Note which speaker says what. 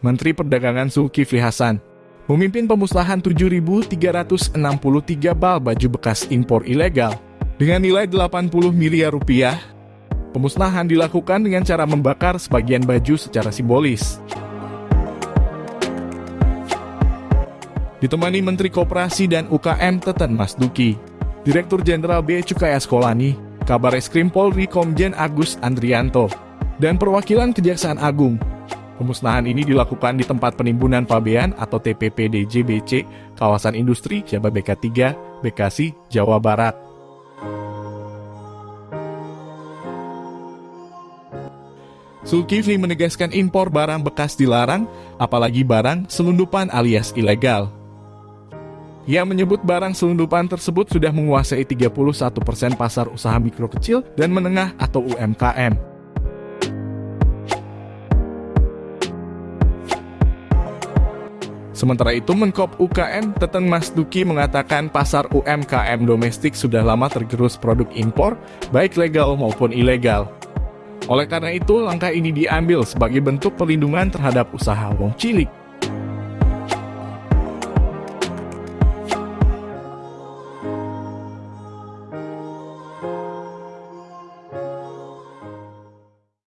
Speaker 1: Menteri Perdagangan Zulkifli Hasan, memimpin pemusnahan 7.363 bal baju bekas impor ilegal dengan nilai 80 miliar rupiah. Pemusnahan dilakukan dengan cara membakar sebagian baju secara simbolis. Ditemani Menteri Koperasi dan UKM Teten Mas Duki, Direktur Jenderal Bea Cukai Askolani, Kabar Eskrim Polri Komjen Agus Andrianto, dan perwakilan Kejaksaan Agung. Pemusnahan ini dilakukan di tempat penimbunan pabean atau TPP DJBC, kawasan industri Jababeka 3, Bekasi, Jawa Barat. Zulkifli menegaskan impor barang bekas dilarang, apalagi barang selundupan alias ilegal. Ia menyebut barang selundupan tersebut sudah menguasai 31% pasar usaha mikro kecil dan menengah atau UMKM. Sementara itu, Menkop UKM Teten Mas Duki mengatakan pasar UMKM domestik sudah lama tergerus produk impor, baik legal maupun ilegal. Oleh karena itu, langkah ini diambil sebagai bentuk perlindungan terhadap usaha wong cilik.